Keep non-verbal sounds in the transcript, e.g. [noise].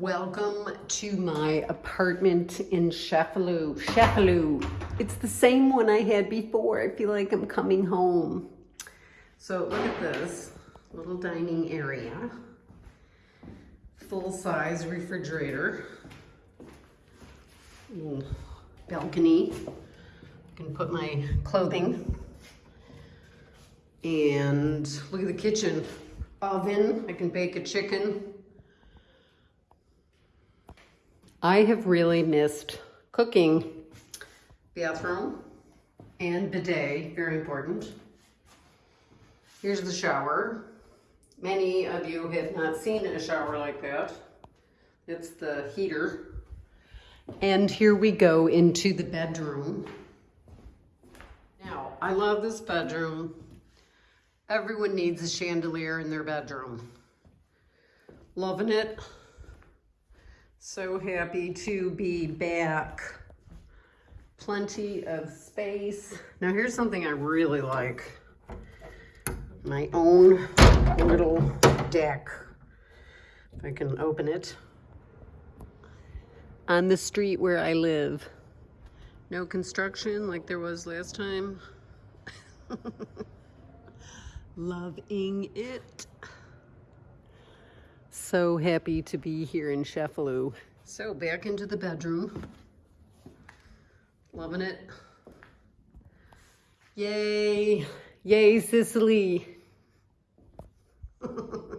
Welcome to my apartment in Sheffield. Sheffield. It's the same one I had before. I feel like I'm coming home. So look at this little dining area. Full size refrigerator. Balcony. I can put my clothing. And look at the kitchen. Oven. I can bake a chicken. I have really missed cooking. Bathroom and bidet, very important. Here's the shower. Many of you have not seen a shower like that. It's the heater. And here we go into the bedroom. Now, I love this bedroom. Everyone needs a chandelier in their bedroom. Loving it. So happy to be back. Plenty of space. Now here's something I really like. My own little deck. If I can open it. On the street where I live. No construction like there was last time. [laughs] Loving it. So happy to be here in Sheffield. So back into the bedroom. Loving it. Yay. Yay, Sicily. [laughs]